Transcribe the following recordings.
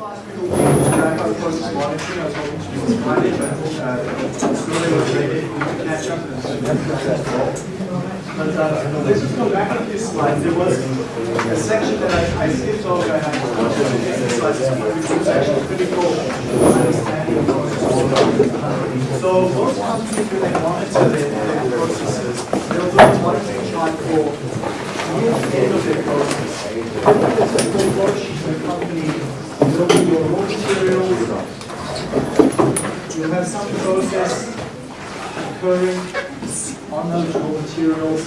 but uh, let's just go back a few slides. There was a section that I, I skipped over. I had a of exercises, which was actually. So most companies, when they monitor their, their processes, they'll do a monitoring chart for the end of their process. The company. There'll your raw. You'll have some process occurring on those raw materials.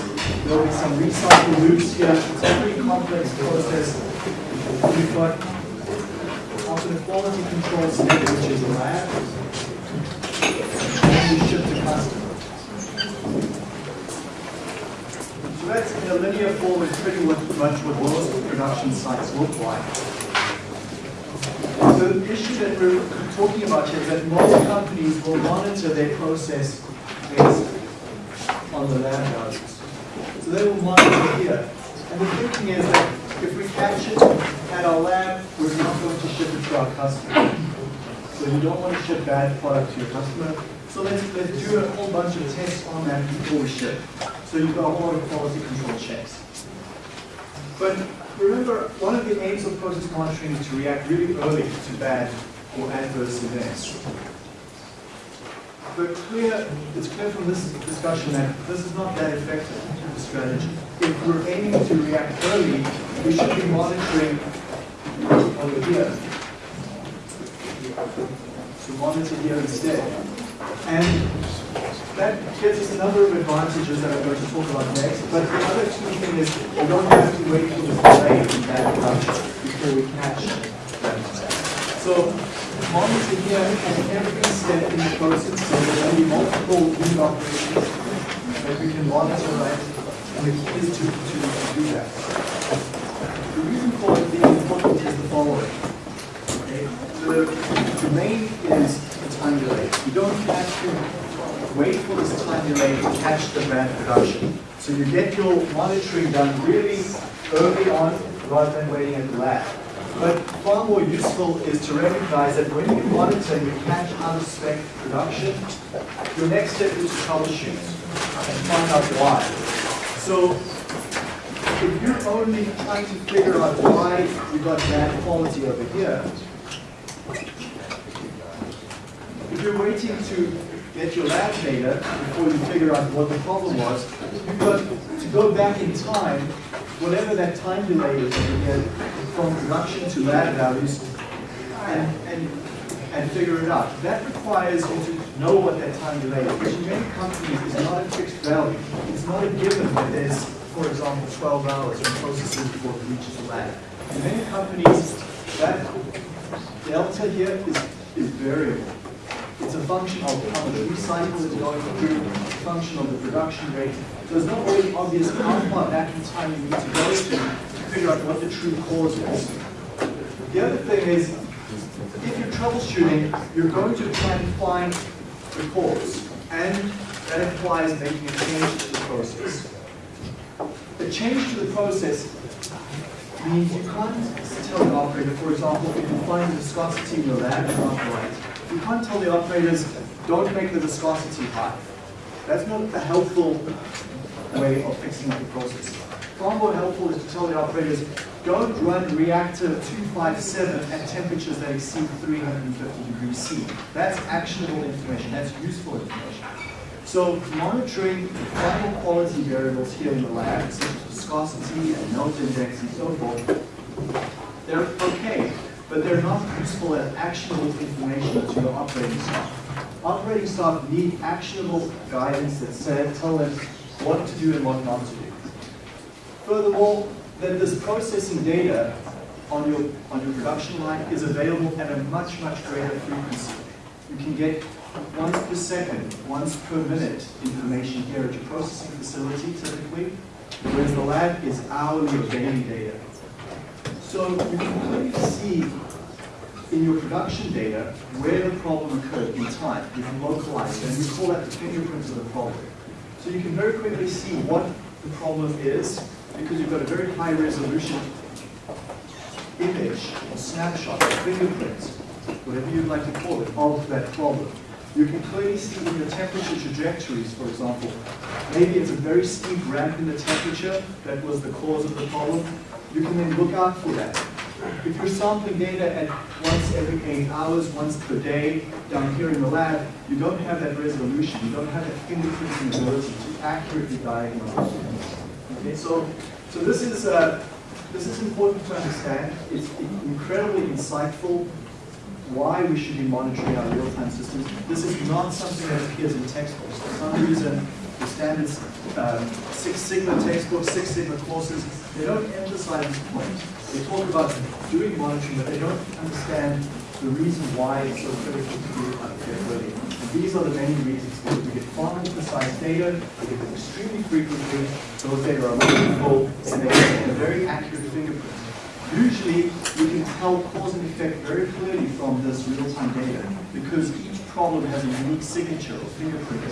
There'll be some recycle loops here. It's a pretty complex process. We've got after the quality control step, which is a lab, and we ship to customers. So that's in a linear form is pretty much what most production sites look like. So the issue that we're talking about here is that most companies will monitor their process based on the lab values. So they will monitor here. And the thinking is that if we catch it at our lab, we're not going to ship it to our customer. So you don't want to ship bad product to your customer. So let's, let's do a whole bunch of tests on that before we ship. So you've got a whole lot of quality control checks. But remember, one of the aims of process monitoring is to react really early to bad or adverse events. But clear, it's clear from this discussion that this is not that effective a strategy. If we're aiming to react early, we should be monitoring over here. So monitor here instead. And that gives us a number of advantages that I'm going to talk about next. But the other key thing is we don't have to wait for the delay in that production before we catch that. So monitor here at every step in the process. So there will be multiple lead operations that we can monitor right. And the key is to, to, do that. The reason for it being important is the following. Okay? The, the main is the time delay. You don't have to wait for this time delay to catch the bad production. So you get your monitoring done really early on rather than waiting at the lab. But far more useful is to recognize that when you monitor and you catch out of spec production, your next step is to troubleshoot and find out why. So if you're only trying to figure out why you got bad quality over here, if you're waiting to get your lab data before you figure out what the problem was, you've to go back in time, whatever that time delay is here, from production to lab values, and, and, and figure it out. That requires you to know what that time delay is, which in many companies is not a fixed value. It's not a given that there's, for example, 12 hours in processing before it reaches the lab. In many companies, that delta here is, is variable. It's a function of how much recycle is going through, a function of the production rate. So it's not always obvious how far back in time you need to go to to figure out what the true cause is. The other thing is, if you're troubleshooting, you're going to try and find the cause. And that implies making a change to the process. A change to the process means you can't tell the operator, for example, if you find the viscosity in your lab is not right, you can't tell the operators, don't make the viscosity high. That's not a helpful way of fixing up the process. Far more helpful is to tell the operators, don't run reactor 257 at temperatures that exceed 350 degrees C. That's actionable information, that's useful information. So monitoring the final quality variables here in the lab, such as viscosity and melt index and so forth, they're okay but they're not useful as actionable information to your operating staff. Operating staff need actionable guidance that say, tell them what to do and what not to do. Furthermore, that this processing data on your, on your production line is available at a much, much greater frequency. You can get once per second, once per minute information here at your processing facility typically, whereas the lab is hourly or daily data. So you can clearly see in your production data where the problem occurred in time. You can localize it, and we call that the fingerprint of the problem. So you can very quickly see what the problem is because you've got a very high resolution image or snapshot, or fingerprint, whatever you'd like to call it, of that problem. You can clearly see in your temperature trajectories, for example, maybe it's a very steep ramp in the temperature that was the cause of the problem. You can then look out for that. If you're sampling data at once every eight hours, once per day, down here in the lab, you don't have that resolution, you don't have that fingerprinting ability to accurately diagnose. Okay, so, so this is uh, this is important to understand. It's incredibly insightful why we should be monitoring our real-time systems. This is not something that appears in textbooks. For some reason, the standard um, Six Sigma textbooks, Six Sigma courses, they don't emphasize this point. They talk about doing monitoring, but they don't understand the reason why it's so critical to do it And these are the many reasons. We get far more precise data, we get them extremely frequently, those data are meaningful, and they get a very accurate fingerprint. Usually, we can tell cause and effect very clearly from this real-time data because each problem has a unique signature or fingerprint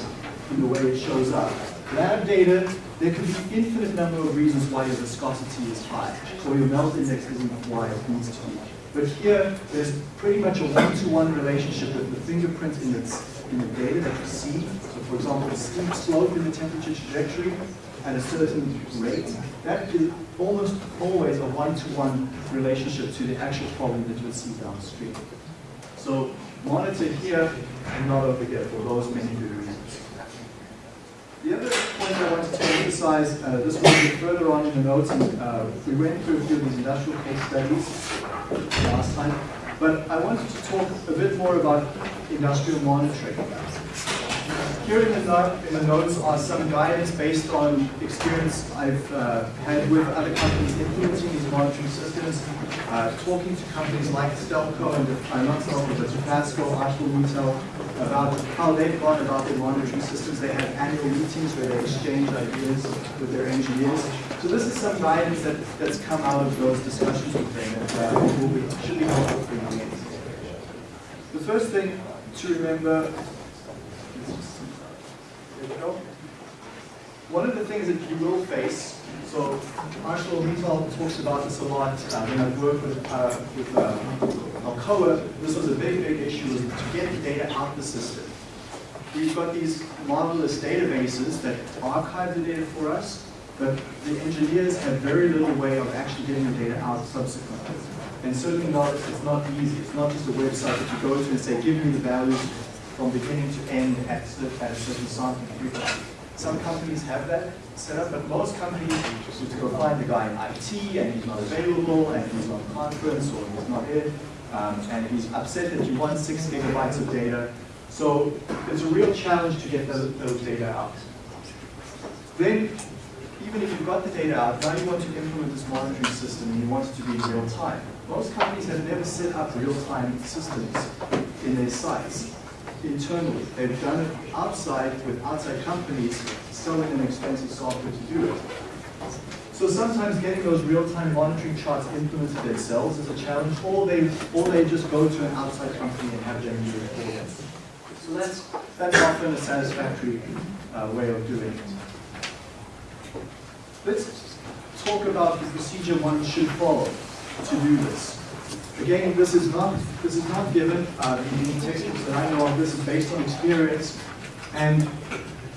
in the way it shows up. Lab data, there could be infinite number of reasons why your viscosity is high or your melt index isn't why it needs to be. But here, there's pretty much a one-to-one -one relationship with the fingerprint in, its, in the data that you see. So for example, a steep slope in the temperature trajectory at a certain rate, that is almost always a one-to-one -one relationship to the actual problem that you'll see downstream. So monitor here and not over here for those many reasons. The other point I wanted to emphasize, uh, this a bit further on in the notes, and uh, we went through a few of these industrial case studies last time, but I wanted to talk a bit more about industrial monitoring. Here in the, note, in the, notes are some guidance based on experience I've uh, had with other companies implementing these monitoring systems, uh, talking to companies like Stelco and uh, not Stelco, but Dofasco, ArcelorMittal, about how they've gone about their monitoring systems. They have annual meetings where they exchange ideas with their engineers. So this is some guidance that, that's come out of those discussions with them that uh, will be, should be helpful for you. The first thing to remember one of the things that you will face, so Marshall ArcelorMittal talks about this a lot uh, when I've worked with, uh, with uh, Alcoa, this was a big, big issue was to get the data out of the system. We've got these marvelous databases that archive the data for us, but the engineers have very little way of actually getting the data out subsequently. And certainly not, it's not easy. It's not just a website that you go to and say, give me the values from beginning to end at, at a certain sampling frequency. Some companies have that set up, but most companies just to go find the guy in IT and he's not available and he's on conference or he's not here um, and he's upset that you want six gigabytes of data. So it's a real challenge to get those, those data out. Then, even if you've got the data out, now you want to implement this monitoring system and you want it to be real time. Most companies have never set up real-time systems in their sites internally. They've done it outside with outside companies selling an expensive software to do it. So sometimes getting those real-time monitoring charts implemented themselves is a challenge, or they or they just go to an outside company and have them do it for them. So that's that's often a satisfactory uh, way of doing it. Let's talk about the procedure one should follow to do this. Again, this is not this is not given uh, in textbooks that I know of. This is based on experience, and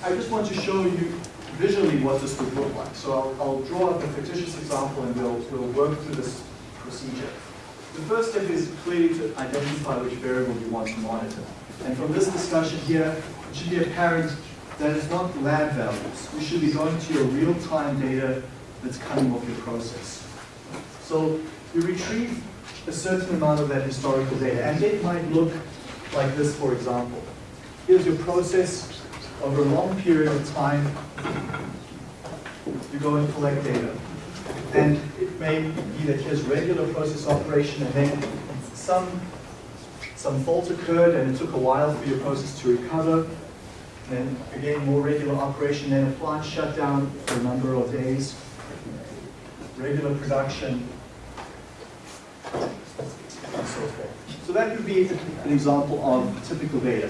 I just want to show you visually what this would look like. So I'll, I'll draw up a fictitious example, and we'll we'll work through this procedure. The first step is clearly to identify which variable you want to monitor. And from this discussion here, it should be apparent that it's not lab values. We should be going to your real-time data that's coming off your process. So you retrieve a certain amount of that historical data. And it might look like this, for example. Here's your process over a long period of time. You go and collect data. And it may be that here's regular process operation and then some, some fault occurred and it took a while for your process to recover. Then again, more regular operation, then a plant shut down for a number of days. Regular production, so. So that could be an example of typical data.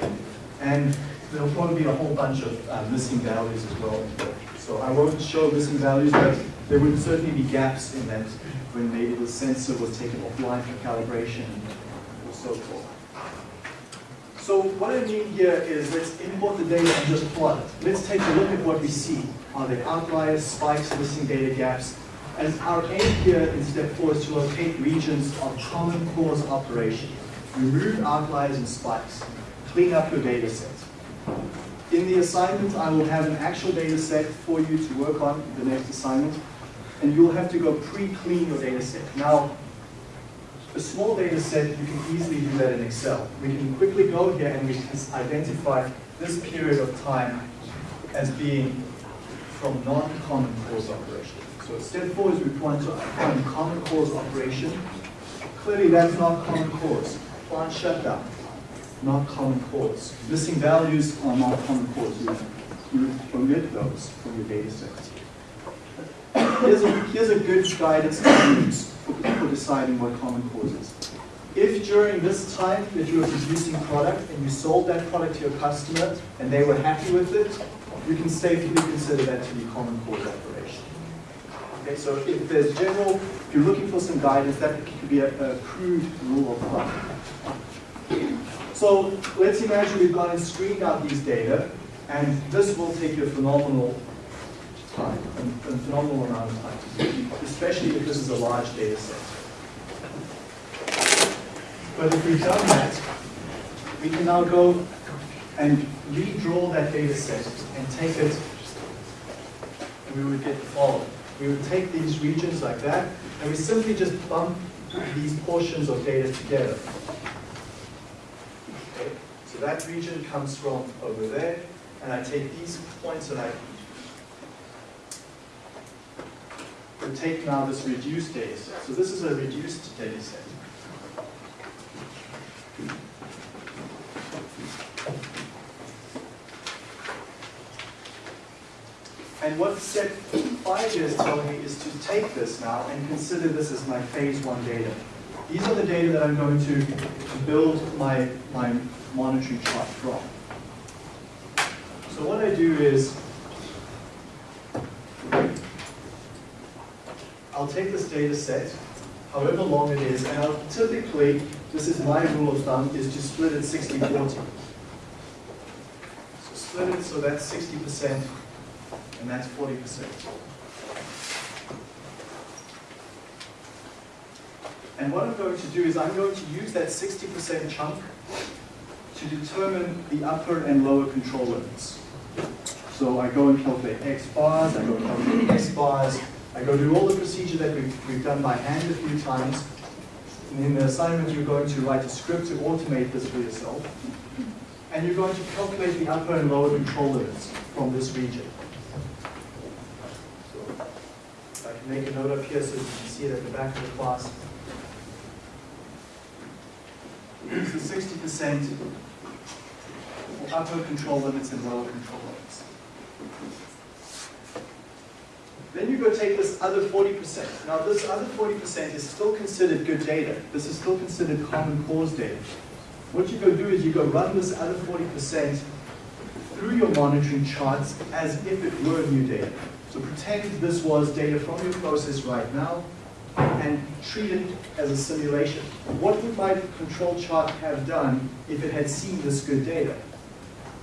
And there'll probably be a whole bunch of uh, missing values as well. So I won't show missing values, but there would certainly be gaps in that when maybe the sensor was taken offline for calibration or so forth. So what I mean here is let's import the data and just plot it. Let's take a look at what we see. Are there outliers, spikes, missing data gaps? And our aim here in step four is to locate regions of common cause operation. Remove outliers and spikes. Clean up your data set. In the assignment, I will have an actual data set for you to work on the next assignment, and you'll have to go pre-clean your data set. Now, a small data set, you can easily do that in Excel. We can quickly go here and we can identify this period of time as being from non-common cause operation. So step four is we want to find common cause operation. Clearly that's not common cause. Plant shutdown, not common cause. Missing values are not common cause. You, you omit those from your data set. Here's a, here's a good guidance use for deciding what common cause is. If during this time that you were producing product and you sold that product to your customer and they were happy with it, you can safely consider that to be common cause operation. Okay, so if there's general, if you're looking for some guidance, that could be a, a crude rule of thumb. So let's imagine we've gone and screened out these data, and this will take you a phenomenal time, a, a phenomenal amount of time, especially if this is a large data set. But if we've done that, we can now go and redraw that data set and take it, and we would get the following. We would take these regions like that, and we simply just bump these portions of data together. Okay? So that region comes from over there, and I take these points and I would take now this reduced data set. So this is a reduced data set. And what step five is telling me is to take this now and consider this as my phase one data. These are the data that I'm going to, to build my, my monitoring chart from. So what I do is, I'll take this data set, however long it is, and I'll typically, this is my rule of thumb, is to split it 60-40. So split it so that's 60% and that's 40%. And what I'm going to do is I'm going to use that 60% chunk to determine the upper and lower control limits. So I go and calculate X bars, I go and calculate S bars, I go do all the procedure that we've, we've done by hand a few times. And in the assignment, you're going to write a script to automate this for yourself. And you're going to calculate the upper and lower control limits from this region. So I can make a note up here so you can see it at the back of the class. The 60% for upper control limits and lower control limits. Then you go take this other 40%. Now this other 40% is still considered good data. This is still considered common cause data. What you go do is you go run this other 40% through your monitoring charts as if it were new data. So pretend this was data from your process right now and treat it as a simulation. What would my control chart have done if it had seen this good data?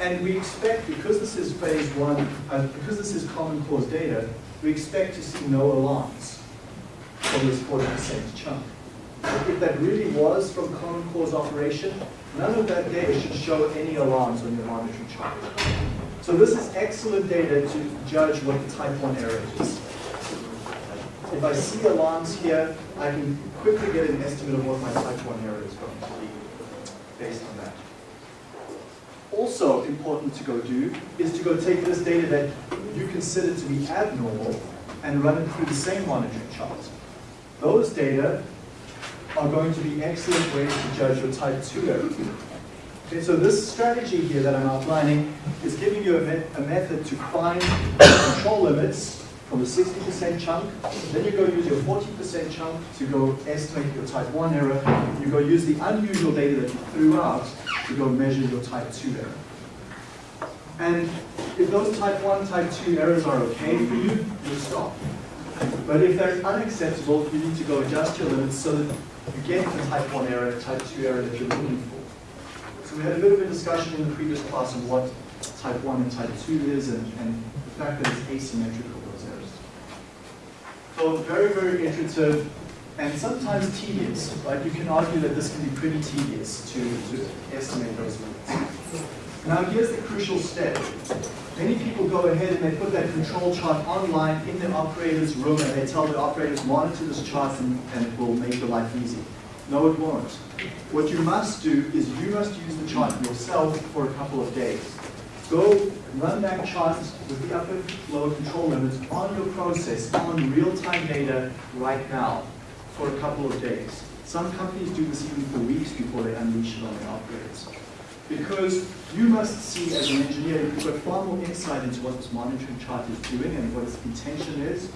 And we expect, because this is phase one, uh, because this is common cause data, we expect to see no alarms from this 40% chunk. If that really was from common cause operation, none of that data should show any alarms on your monitoring chart. So this is excellent data to judge what the type 1 error is. If I see alarms here, I can quickly get an estimate of what my type 1 error is going to be based on that. Also important to go do is to go take this data that you consider to be abnormal and run it through the same monitoring chart. Those data are going to be excellent ways to judge your type 2 error. Okay, so this strategy here that I'm outlining is giving you a, me a method to find control limits from the 60% chunk. Then you go use your 40% chunk to go estimate your type 1 error. You go use the unusual data that you threw out to go measure your type 2 error. And if those type 1, type 2 errors are okay for you, you stop. But if they're unacceptable, you need to go adjust your limits so that you get the type 1 error, type 2 error that you're looking for. So we had a bit of a discussion in the previous class on what type 1 and type 2 is and, and the fact that it's asymmetrical, So very, very iterative and sometimes tedious, right? You can argue that this can be pretty tedious to, to estimate those limits. Now here's the crucial step. Many people go ahead and they put that control chart online in the operator's room and they tell the operators monitor this chart and, and it will make your life easy. No, it won't. What you must do is you must use the chart yourself for a couple of days. Go run that chart with the upper lower control limits on your process on real-time data right now for a couple of days. Some companies do this even for weeks before they unleash it on their operators. Because you must see as an engineer, you've got far more insight into what this monitoring chart is doing and what its intention is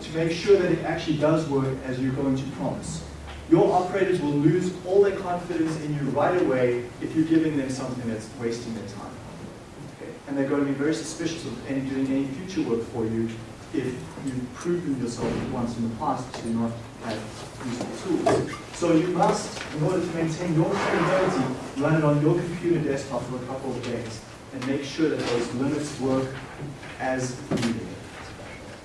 to make sure that it actually does work as you're going to promise. Your operators will lose all their confidence in you right away if you're giving them something that's wasting their time. And they're going to be very suspicious of any, doing any future work for you if you've proven yourself once in the past to not have useful tools. So you must, in order to maintain your credibility, run it on your computer desktop for a couple of days and make sure that those limits work as needed.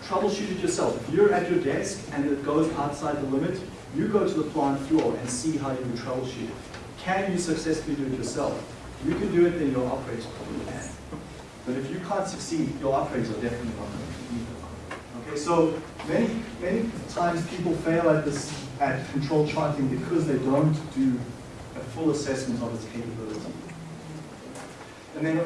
Troubleshoot it yourself. If you're at your desk and it goes outside the limit, you go to the plant floor and see how you can troubleshoot it. Can you successfully do it yourself? You can do it, then your operators probably can. But if you can't succeed, your operators are definitely not going to either. Okay, so many, many times people fail at this at control charting because they don't do a full assessment of its capability. And then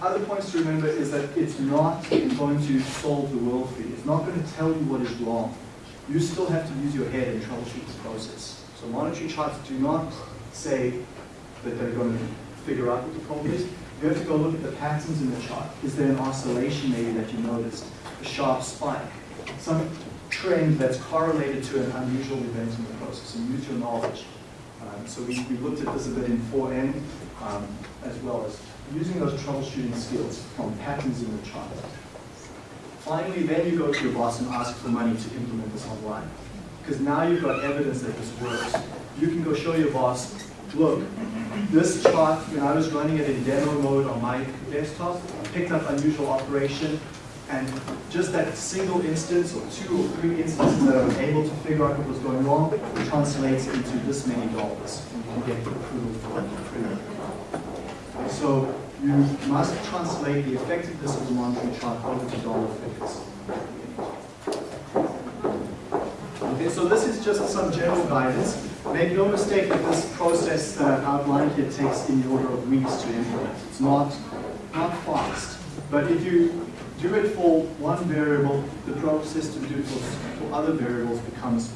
other points to remember is that it's not going to solve the world for you. It's not going to tell you what is wrong. You still have to use your head and troubleshoot the process. So monitoring charts do not say that they're going to figure out what the problem is. You have to go look at the patterns in the chart. Is there an oscillation maybe that you noticed? A sharp spike? Some trend that's correlated to an unusual event in the process and use your knowledge. Um, so we, we looked at this a bit in 4N um, as well as using those troubleshooting skills from patterns in the chart. Finally, then you go to your boss and ask for money to implement this online. Because now you've got evidence that this works. You can go show your boss, look, this chart, when I was running it in demo mode on my desktop, picked up unusual operation, and just that single instance or two or three instances that I was able to figure out what was going wrong translates into this many dollars. And get approval for it. So you must translate the effectiveness of the monitoring chart over to dollar figures. Okay, so this is just some general guidance. Make no mistake that this process I've outlined here takes in the order of weeks to implement. It's not, not fast. But if you do it for one variable, the process to do it for, for other variables becomes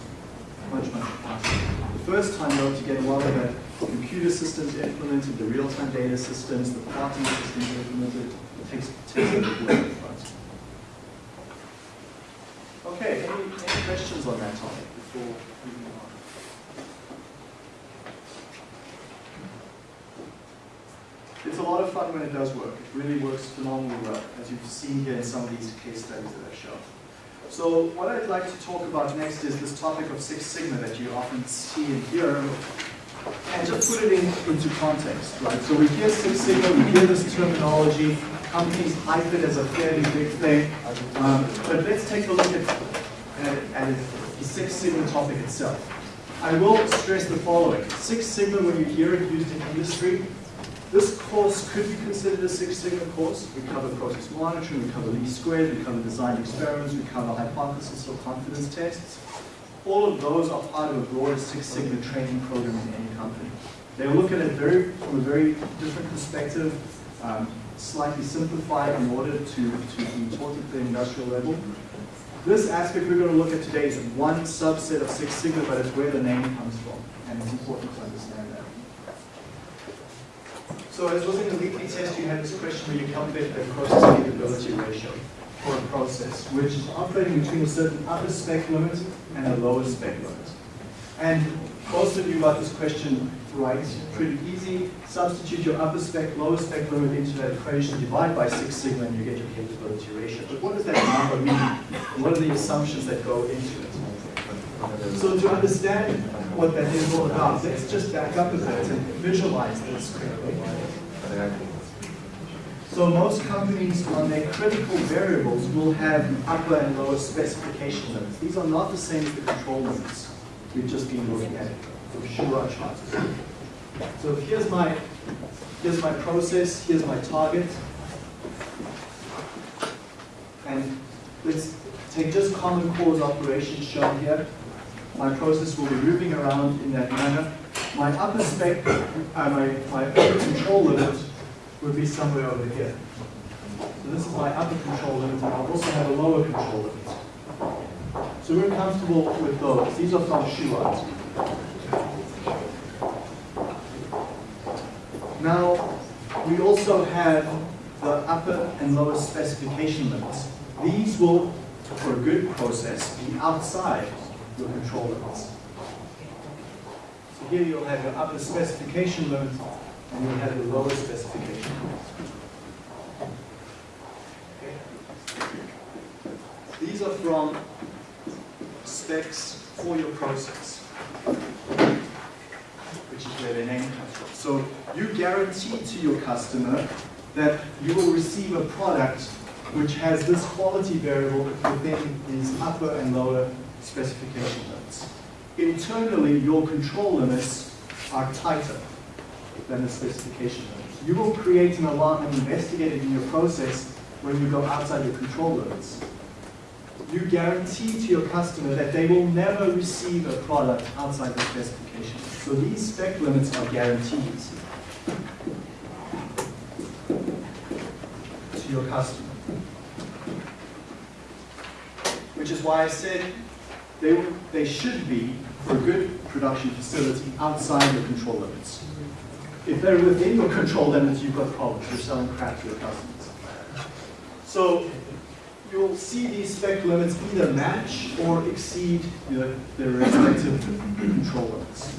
much, much faster. The first time, though, to get a lot of the computer systems implemented, the real-time data systems, the plotting systems implemented, it takes, takes a bit work Okay, any, any questions on that topic before moving on? It's a lot of fun when it does work. It really works phenomenally well, as you've seen here in some of these case studies that I've shown. So what I'd like to talk about next is this topic of Six Sigma that you often see and hear, and just put it in, into context, right? So we hear Six Sigma, we hear this terminology, companies hype it as a fairly big thing, um, but let's take a look at, at, at the Six Sigma topic itself. I will stress the following. Six Sigma, when you hear it used in industry, this course could be considered a Six Sigma course. We cover process monitoring, we cover least squares, we cover design experiments, we cover hypothesis or confidence tests. All of those are part of a broader Six Sigma training program in any company. They look at it very, from a very different perspective, um, slightly simplified in order to, to be taught at the industrial level. This aspect we're going to look at today is one subset of Six Sigma, but it's where the name comes from, and it's important. So as was in the weekly test, you had this question where you calculate the process capability ratio for a process, which is operating between a certain upper spec limit and a lower spec limit. And most of you got this question right pretty easy. Substitute your upper spec, lower spec limit into that equation, divide by Six Sigma, and you get your capability ratio. But what does that number mean? What are the assumptions that go into it? So to understand what that is all about, let's just back up a bit and visualize this quickly. So most companies on their critical variables will have upper and lower specification limits. These are not the same as the control limits we've just been looking at for charts. So here's my here's my process, here's my target. And let's take just common cause operations shown here. My process will be moving around in that manner. My upper spec, uh, my, my upper control limit would be somewhere over here. So this is my upper control limit, and I'll also have a lower control limit. So we're comfortable with those. These are from Shewhart. Now, we also have the upper and lower specification limits. These will, for a good process, be outside your control limits. So here you'll have your upper specification limit and you'll have your lower specification limit. Okay. These are from specs for your process, which is where their name comes from. So you guarantee to your customer that you will receive a product which has this quality variable within these upper and lower specification limits. Internally, your control limits are tighter than the specification limits. You will create an alarm and investigate it in your process when you go outside your control limits. You guarantee to your customer that they will never receive a product outside the specification. So these spec limits are guarantees to your customer. Which is why I said they, they should be, for a good production facility, outside your control limits. If they're within your control limits, you've got problems. You're selling crap to your customers. So you'll see these spec limits either match or exceed the, the respective control limits.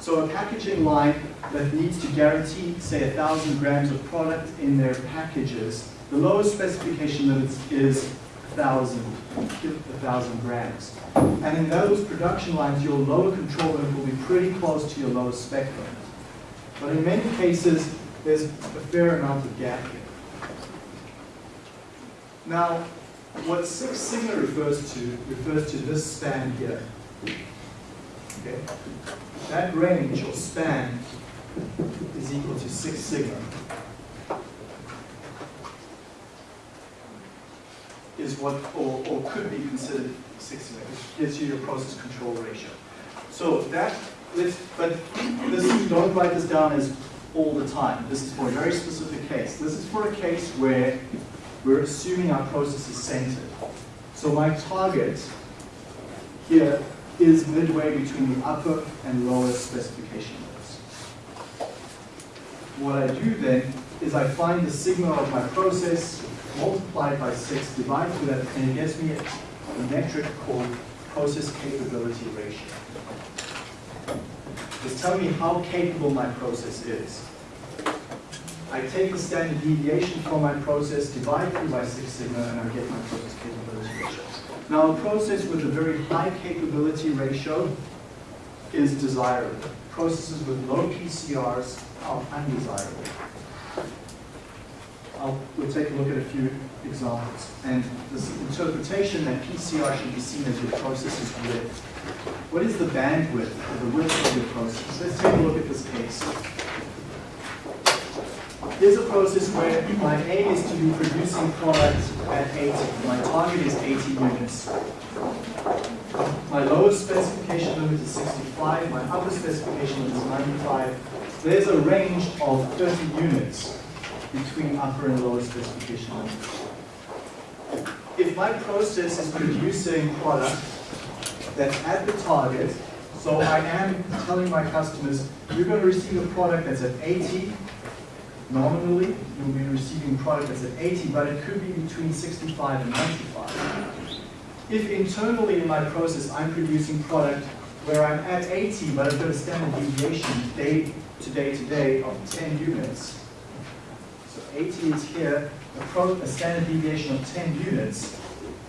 So a packaging line that needs to guarantee, say, 1,000 grams of product in their packages, the lowest specification limits is 1,000, 1,000 grams. And in those production lines, your lower control limit will be pretty close to your lowest spec limit. But in many cases, there's a fair amount of gap here. Now, what Six Sigma refers to, refers to this span here. Okay? That range or span is equal to Six Sigma. Is what, or, or could be considered Six Sigma, which gives you your process control ratio. So that, let's, but this, don't write this down as all the time. This is for a very specific case. This is for a case where we're assuming our process is centered. So my target here is midway between the upper and lower specification limits. What I do then is I find the sigma of my process, multiply it by 6, divide through that, and it gives me a metric called process capability ratio. Just tell me how capable my process is. I take the standard deviation from my process, divide through by Six Sigma, and I get my process capability ratio. Now, a process with a very high capability ratio is desirable. Processes with low PCRs are undesirable. I'll, we'll take a look at a few examples. And this interpretation that PCR should be seen as your process's width. What is the bandwidth or the width of your process? Let's take a look at this case. Here's a process where my aim is to be producing product at 80. My target is 80 units. My lowest specification limit is 65. My upper specification limit is 95. There's a range of 30 units between upper and lower specification limits. If my process is producing product that's at the target, so I am telling my customers, you're going to receive a product that's at 80, nominally, you'll be receiving product that's at 80, but it could be between 65 and 95. If internally in my process I'm producing product where I'm at 80, but I've got a standard deviation day to day to day of 10 units. So 80 is here, a, a standard deviation of 10 units.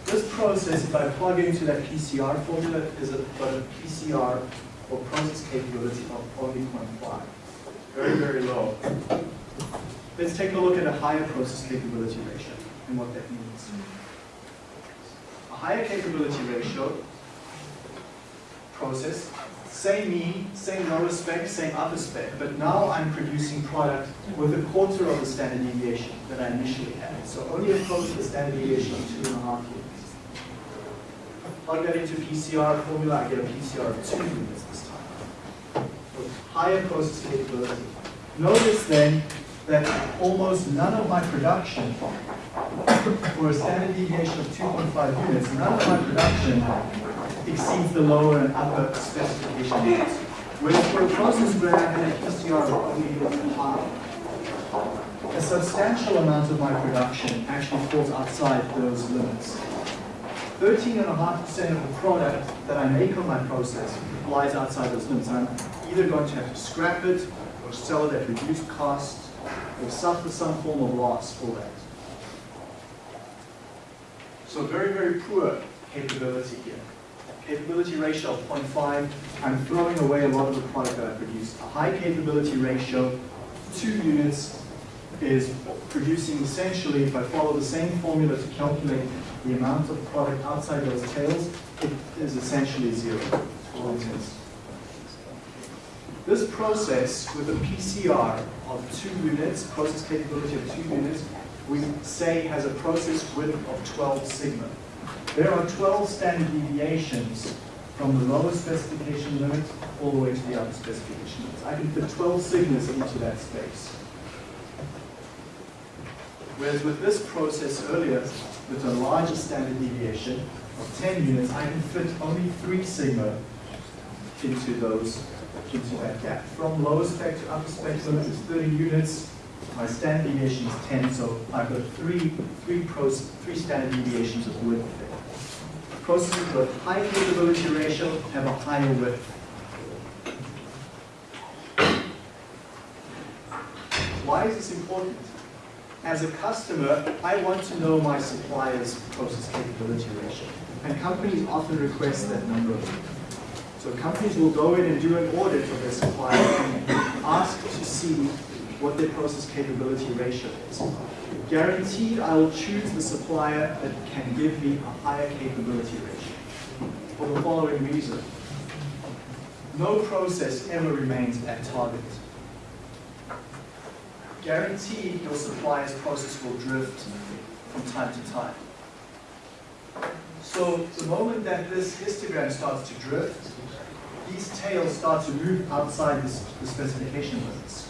This process, if I plug into that PCR formula, is a, a PCR or process capability of only 0.5. Very, very low. Let's take a look at a higher process capability ratio and what that means. A higher capability ratio process, same mean, same lower spec, same upper spec, but now I'm producing product with a quarter of the standard deviation that I initially had. So only a quarter of the standard deviation of two and a half units. Plug that into PCR formula, I get a PCR of two units this time. With higher process capability. Notice then that almost none of my production for a standard deviation of 2.5 units, none of my production exceeds the lower and upper specification. Whereas for a process where I had a PCR of half, a substantial amount of my production actually falls outside those limits. 13.5% of the product that I make on my process lies outside those limits. I'm either going to have to scrap it or sell it at reduced cost or suffer some form of loss for that. So very, very poor capability here. Capability ratio of 0.5, I'm throwing away a lot of the product that I produce. A high capability ratio, two units, is producing essentially, if I follow the same formula to calculate the amount of product outside those tails, it is essentially zero. This process with a PCR of two units, process capability of two units, we say has a process width of 12 sigma. There are 12 standard deviations from the lower specification limit all the way to the upper specification limits. I can fit 12 sigmas into that space. Whereas with this process earlier, with a larger standard deviation of 10 units, I can fit only 3 sigma into those into that gap. From lower spec to upper spec limit is 30 units. My standard deviation is 10, so I've got three, three, pros, three standard deviations of width there. Processes with high capability ratio have a higher width. Why is this important? As a customer, I want to know my supplier's process capability ratio. And companies often request that number. So companies will go in and do an audit of their supplier and ask to see what their process capability ratio is. Guaranteed, I will choose the supplier that can give me a higher capability ratio. For the following reason. No process ever remains at target. Guaranteed, your supplier's process will drift from time to time. So the moment that this histogram starts to drift, these tails start to move outside the, specification limits.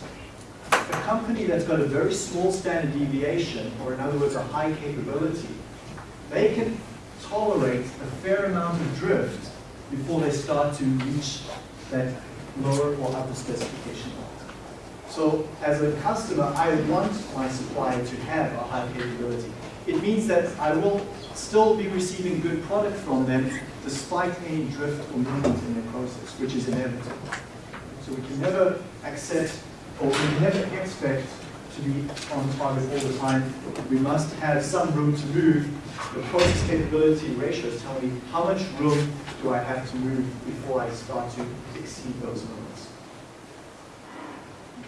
A company that's got a very small standard deviation, or in other words, a high capability, they can tolerate a fair amount of drift before they start to reach that lower or upper specification. So as a customer, I want my supplier to have a high capability. It means that I will still be receiving good product from them despite any drift or movement in their process, which is inevitable. So we can never accept or we never expect to be on target all the time. We must have some room to move. The process capability ratios tell me how much room do I have to move before I start to exceed those limits.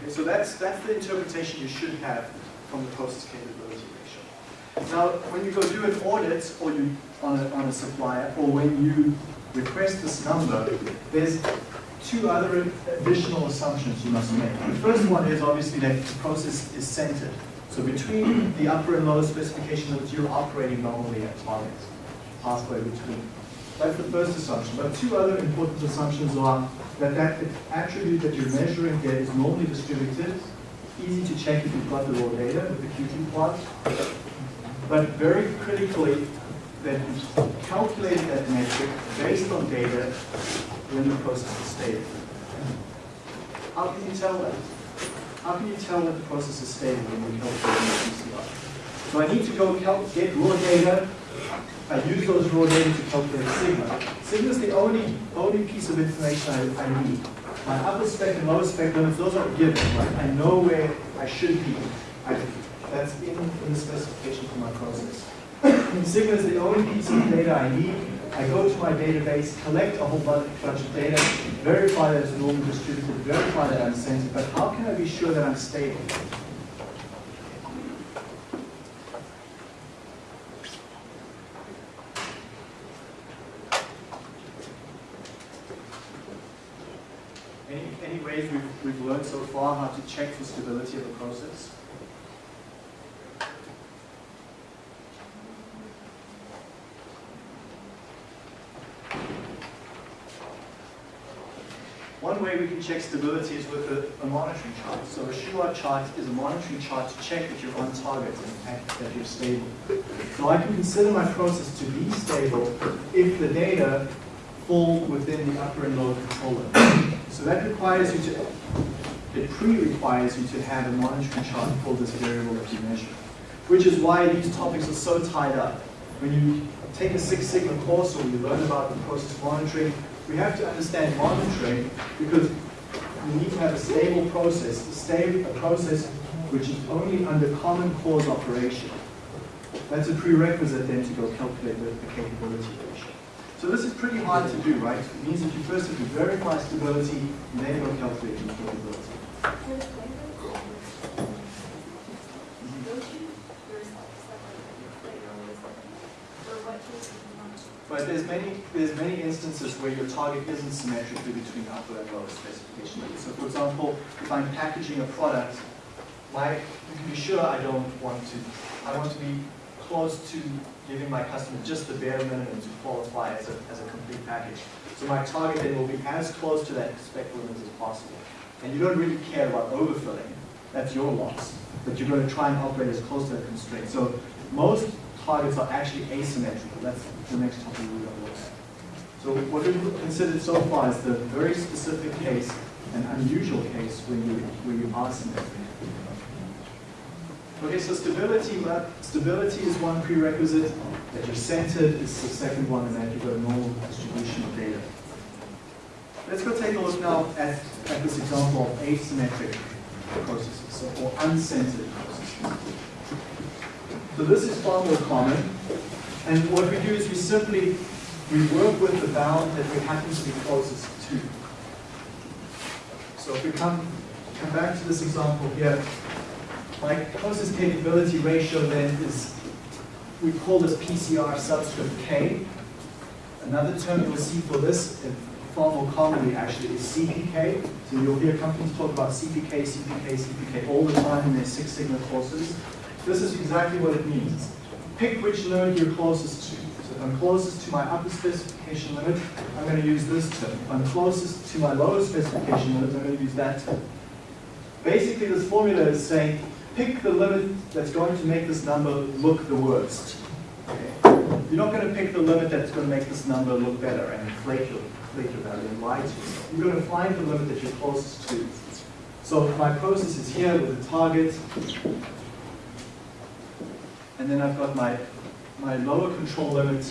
Okay, so that's, that's the interpretation you should have from the process capability ratio. Now, when you go do an audit or you on a, on a supplier, or when you request this number, there's two other additional assumptions you must make. The first one is obviously that the process is centered. So between the upper and lower specification limits, you're operating normally at target, halfway between. That's the first assumption. But two other important assumptions are that that attribute that you're measuring there is normally distributed, easy to check if you've got the raw data with the QQ plot, but very critically, that you calculated that metric based on data when the process is stable. How can you tell that? How can you tell that the process is stable when you calculate the? So I need to go get raw data I use those raw data to calculate sigma. Sigma is the only, only piece of information I, I need. My upper spec and lower spec limits, those are given, right? I know where I should be. I, that's in, in the specification for my process. sigma is the only piece of data I need. I go to my database, collect a whole bunch of data, verify that it's normally distributed, verify that I'm centered, but how can I be sure that I'm stable? Any, any ways we've, we've learned so far how to check for stability of a process? One we can check stability is with a, a monitoring chart. So a Shewhart chart is a monitoring chart to check that you're on target and that you're stable. So I can consider my process to be stable if the data fall within the upper and lower control limit. So that requires you to, it pre-requires you to have a monitoring chart for this variable that you measure. Which is why these topics are so tied up. When you take a Six Sigma course or you learn about the process monitoring, we have to understand monitoring because we need to have a stable process, a stable a process which is only under common cause operation. That's a prerequisite then to go calculate the, the capability ratio. So this is pretty hard to do, right? It means that you first have to verify stability and then go calculate the capability. But there's many, there's many instances where your target isn't symmetrically between upper and lower specification limits. So for example, if I'm packaging a product, my, you can be sure I don't want to, I want to be close to giving my customer just the bare minimum to qualify as a, as a complete package. So my target then will be as close to that spec limit as possible. And you don't really care about overfilling, that's your loss. But you're going to try and operate as close to that constraint. So most targets are actually asymmetrical. That's the next topic we're going to look at. So what we've considered so far is the very specific case, an unusual case where you, where you are symmetric. Okay, so stability, stability is one prerequisite, that you're centered is the second one, and that you've got a normal distribution of data. Let's go take a look now at, at this example of asymmetric processes, so, or uncentered processes. So this is far more common, and what we do is we simply, we work with the bound that we happen to be closest to. So if we come, come back to this example here, my closest capability ratio then is, we call this PCR subscript K. Another term you'll see for this, far more commonly actually, is CPK. So you'll hear companies talk about CPK, CPK, CPK all the time in their Six Sigma courses. This is exactly what it means. Pick which limit you're closest to. So if I'm closest to my upper specification limit, I'm going to use this term. If I'm closest to my lower specification limit, I'm going to use that term. Basically, this formula is saying pick the limit that's going to make this number look the worst. Okay? You're not going to pick the limit that's going to make this number look better and inflate your, inflate your value and lie to yourself. You're going to find the limit that you're closest to. So my process is here with the target. And then I've got my, my lower control limit,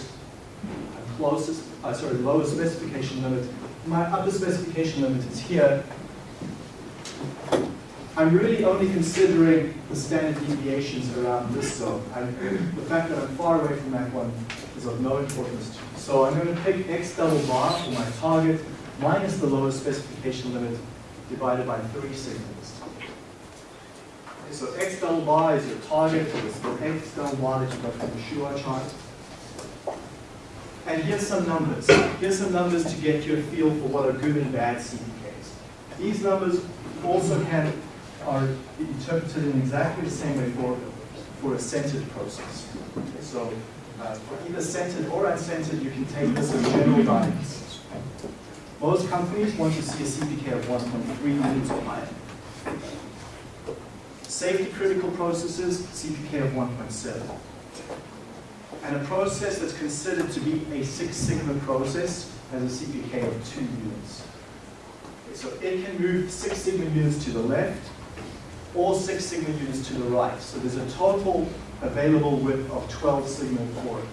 closest, uh, sorry, lower specification limit. My upper specification limit is here. I'm really only considering the standard deviations around this zone. I, the fact that I'm far away from that one is of no importance. So I'm going to pick x double bar for my target minus the lowest specification limit divided by 3 sigmas. So x double bar is your target, it's the x double bar that you got from the Shewhart chart. And here's some numbers. Here's some numbers to get you a feel for what are good and bad CPKs. These numbers also can are interpreted in exactly the same way for, for a centered process. So uh, for either centered or uncentered, you can take this as general guidance. Most companies want to see a CPK of 1.3 units or higher. Safety critical processes, CPK of 1.7. And a process that's considered to be a Six Sigma process has a CPK of 2 units. So it can move Six Sigma units to the left or Six Sigma units to the right. So there's a total available width of 12 sigma for it.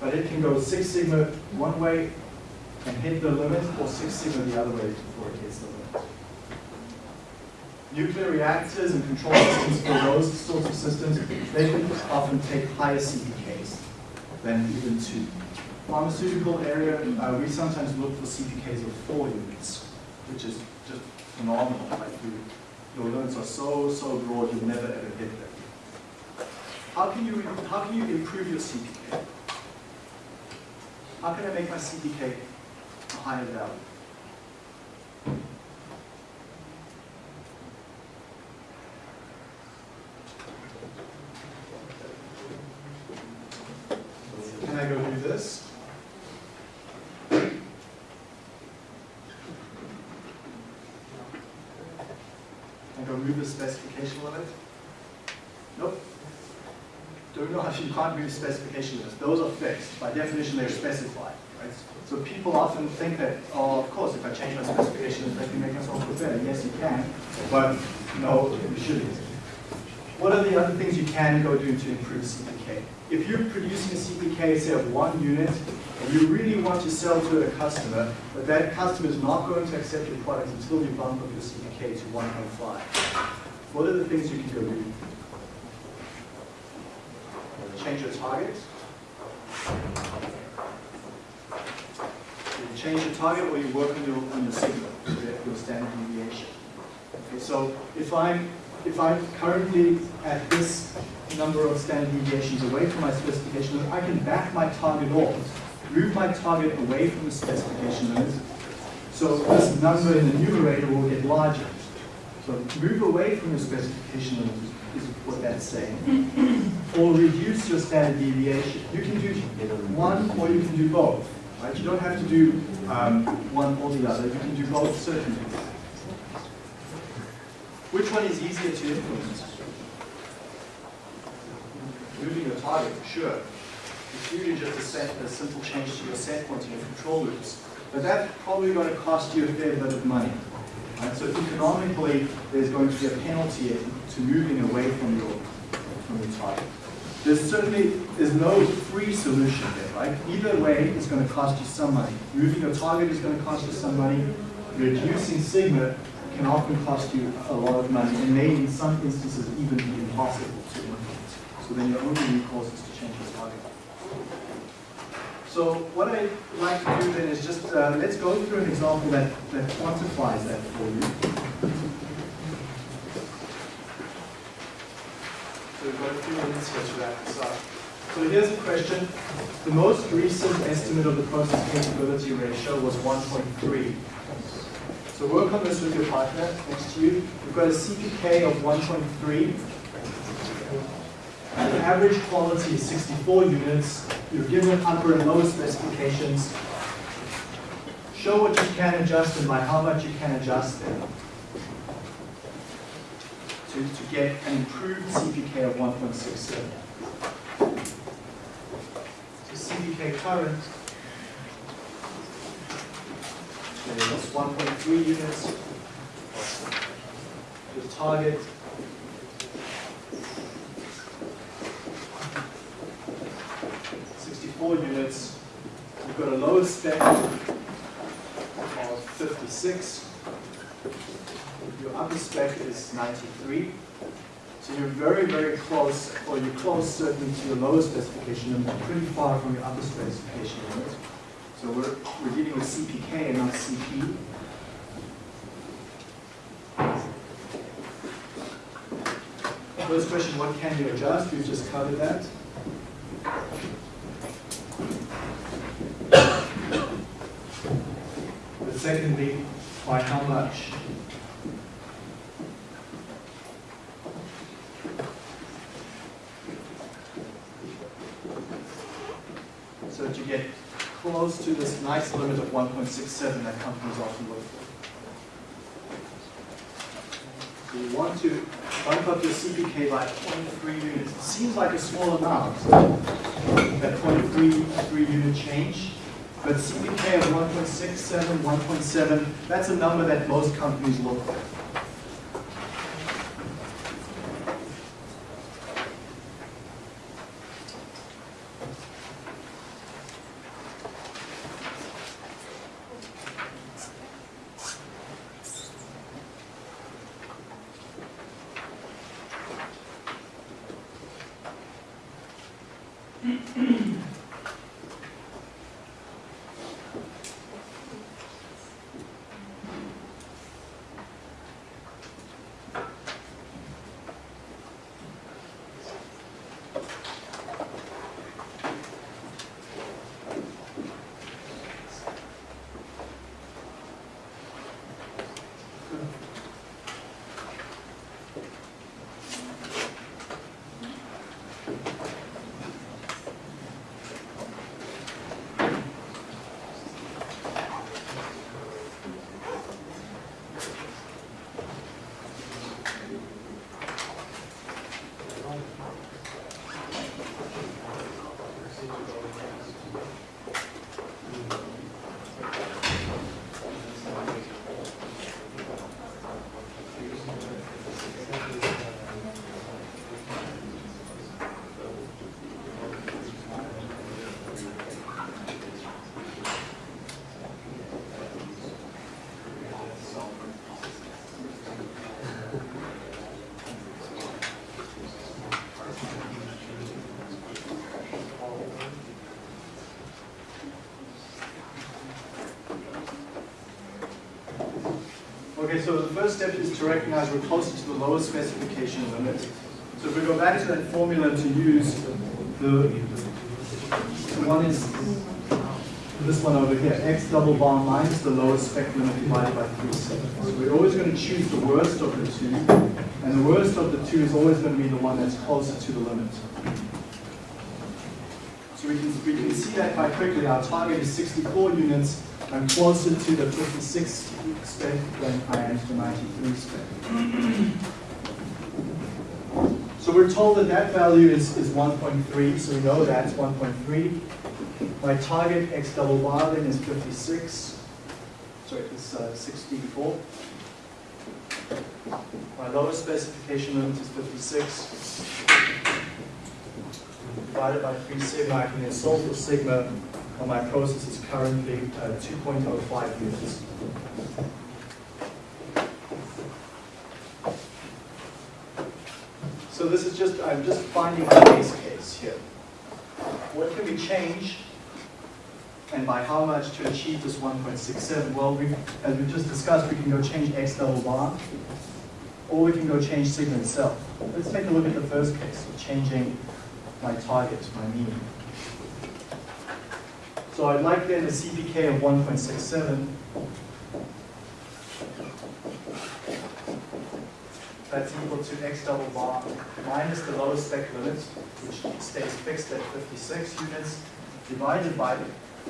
but it can go Six Sigma one way and hit the limit, or Six Sigma the other way before it hits the limit. Nuclear reactors and control systems for those sorts of systems, they can often take higher CPKs than even two. Pharmaceutical area, uh, we sometimes look for CPKs of four units, which is just phenomenal. Like you, your limits are so, so broad, you'll never ever hit them. How can you, how can you improve your CPK? How can I make my CPK a higher value? Can I go do this? Can I go move the specification limit? Nope. Move specification limits. Those are fixed. By definition, they're specified. Right? So people often think that, oh, of course, if I change my specification limits, I can make myself look better. Yes, you can, but no, you shouldn't. What are the other things you can go do to improve CPK? If you're producing a CPK, say, of one unit, and you really want to sell to a customer, but that customer is not going to accept your product until you bump up your CPK to 1.5, what are the things you can go do? Change your target. You change your target or you work on your, on your sigma, your standard deviation. Okay, so if I'm if I'm currently at this number of standard deviations away from my specification limit, I can back my target off, move my target away from the specification limit, so this number in the numerator will get larger. So move away from the specification limit is what that's saying. or reduce your standard deviation. You can do one or you can do both. Right? You don't have to do um, one or the other. You can do both certainly. Which one is easier to implement? Moving your target, sure. It's usually just a, set, a simple change to your set point in your control loops. But that's probably going to cost you a fair bit of money. Right? So economically, there's going to be a penalty to moving away from your, from your target. There certainly is no free solution there, right? Either way, it's going to cost you some money. Moving your target is going to cost you some money. Reducing sigma can often cost you a lot of money and may in some instances even be impossible to implement. So then your only recourse is to change. So what I'd like to do then is just, uh, let's go through an example that, that quantifies that for you. So we've got a few minutes here to wrap this up. So here's a question. The most recent estimate of the process capability ratio was 1.3. So work on this with your partner next to you. We've got a CPK of 1.3. The average quality is 64 units. You're given upper and lower specifications. Show what you can adjust and by how much you can adjust them to, to get an improved CPK of 1.67. So CPK current is 1.3 units. The target Sixty-four units. We've got a lower spec of fifty-six. Your upper spec is ninety-three. So you're very, very close, or you're close certainly to your lower specification limit, pretty far from your upper specification limit. So we're, we're dealing with CPK and not CP. First question, what can you adjust? We've just covered that. Secondly, by how much? So that you get close to this nice limit of 1.67 that companies often look for. So you want to bump up your CPK by 0.3 units. It seems like a small amount, that 0.3 unit change. But CPK of 1.67, 1.7, that's a number that most companies look for. Okay, so the first step is to recognize we're closer to the lowest specification limit. So if we go back to that formula to use, the, the one is this one over here, x double bar minus the lowest spec limit divided by 3 So we're always going to choose the worst of the two, and the worst of the two is always going to be the one that's closer to the limit. So we can, we can see that quite quickly. Our target is 64 units. I'm closer to the 56 I am to the 93 spec. So we're told that that value is, is 1.3, so we know that's 1.3. My target x double bar then is 56. Sorry, it's uh, 64. My lowest specification limit is 56. Divided by 3 sigma, I can solve for sigma on my process is currently uh, 2.05 units. So this is just, I'm just finding a base case here. What can we change and by how much to achieve this 1.67? Well, we, as we just discussed, we can go change x double bar, or we can go change sigma itself. Let's take a look at the first case of changing my target, my mean. So I'd like then a CPK of 1.67. That's equal to x double bar minus the lowest spec limit, which stays fixed at 56 units, divided by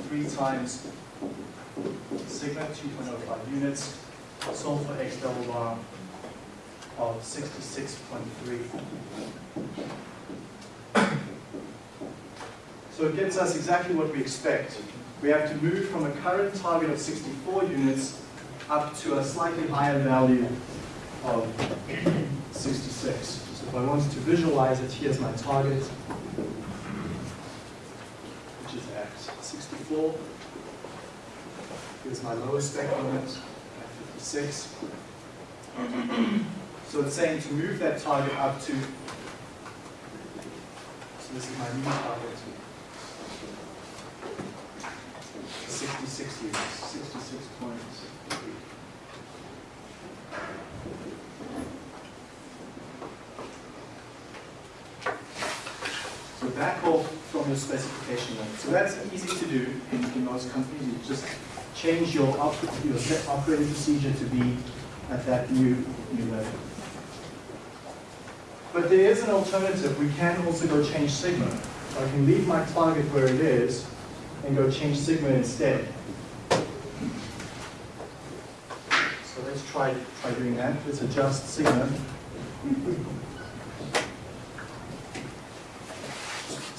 3 times sigma, 2.05 units, solve for x double bar of 66.3. So it gets us exactly what we expect. We have to move from a current target of 64 units up to a slightly higher value of 66. So if I wanted to visualize it, here's my target, which is at 64. Here's my lowest spec limit at 56. So it's saying to move that target up to, so this is my new target, 66 units, 66 points. So back off from your specification limit. So that's easy to do in, in most companies. You just change your, op your operating procedure to be at that new, new level. But there is an alternative. We can also go change sigma. So I can leave my target where it is and go change sigma instead. So let's try, try doing that. Let's adjust sigma.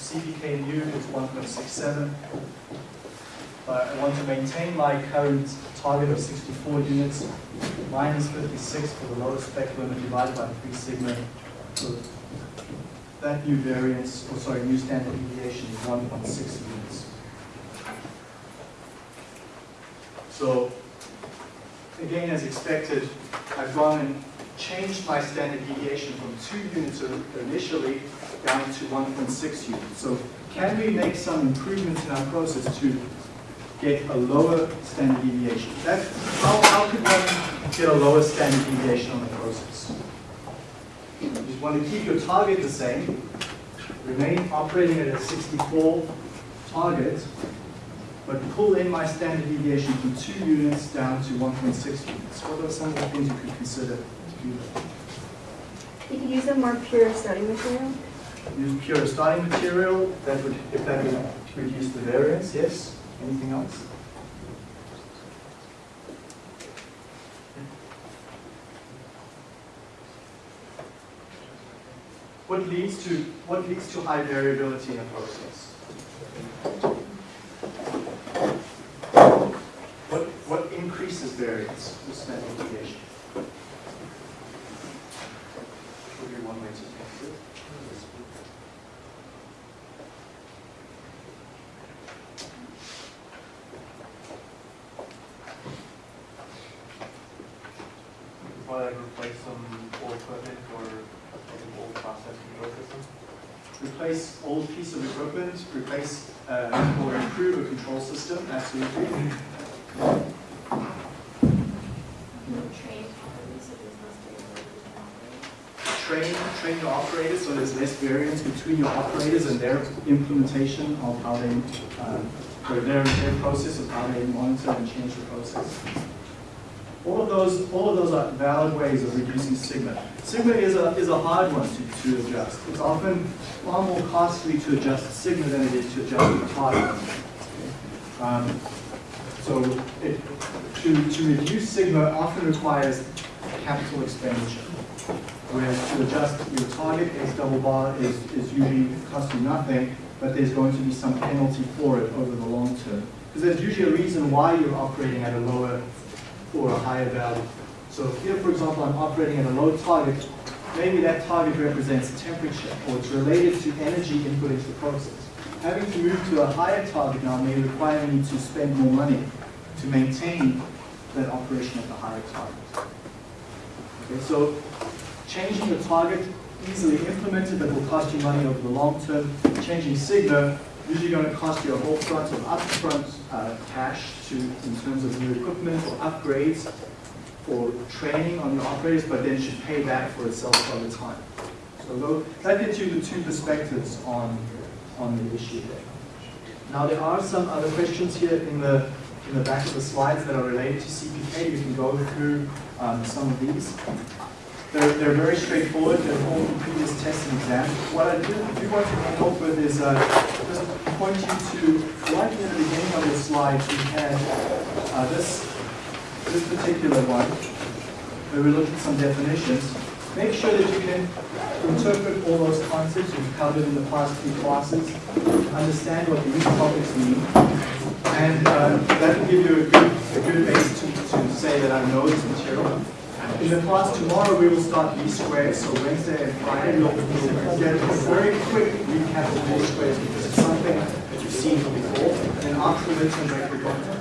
CPK new is 1.67. But I want to maintain my current target of 64 units, minus 56 for the lowest spec limit divided by 3 sigma. So that new variance, or sorry, new standard deviation is 1.6 units. So again, as expected, I've gone and changed my standard deviation from two units initially down to 1.6 units. So can we make some improvements in our process to get a lower standard deviation? That, how, how could one get a lower standard deviation on the process? You just want to keep your target the same, remain operating at a 64 target, but pull in my standard deviation from two units down to 1.6 units. What are some of the things you could consider that? You could use a more pure starting material. Use pure starting material, that would, if that would reduce the variance, yes? Anything else? What leads to, what leads to high variability in a process? What, what increases variance with standard deviation? Would be one way to test it. Before I replace some old equipment or some old process control system. Replace old piece of equipment, replace uh, or improve a control system, absolutely. Train properly, so there's less variability. Train, train your operators so there's less variance between your operators and their implementation of how they, um, or their, their process of how they monitor and change the process. All of those, all of those are valid ways of reducing sigma. Sigma is a, is a hard one to, to adjust. It's often far more costly to adjust sigma than it is to adjust the target. Um, so it, to, to reduce sigma often requires capital expenditure. Whereas to adjust your target X double bar is, is usually cost you nothing, but there's going to be some penalty for it over the long term. Because there's usually a reason why you're operating at a lower or a higher value. So here, for example, I'm operating at a low target. Maybe that target represents temperature, or it's related to energy input into the process. Having to move to a higher target now may require me to spend more money to maintain that operation at the higher target. Okay, so changing the target, easily implemented, but will cost you money over the long term. Changing sigma, usually going to cost you a whole front of upfront uh, cash to, in terms of new equipment or upgrades or training on your operators, but then should pay back for itself over time. So that gives you the two perspectives on, on the issue there. Now there are some other questions here in the, in the back of the slides that are related to CPK. You can go through um, some of these. They're, they're very straightforward. They're all from previous tests and exams. What I do, do want to off with is uh, just point you to, right near the beginning of the slide, we had uh, this, this particular one, where we look at some definitions. Make sure that you can interpret all those concepts we've covered in the past few classes, understand what these topics mean, and uh, that will give you a good, a good base to, to say that I know this material. In the class tomorrow, we will start least squares, so Wednesday and Friday, we'll we'll get a very quick recap of least squares because it's something that you've seen before. And after the midterm break, we're going to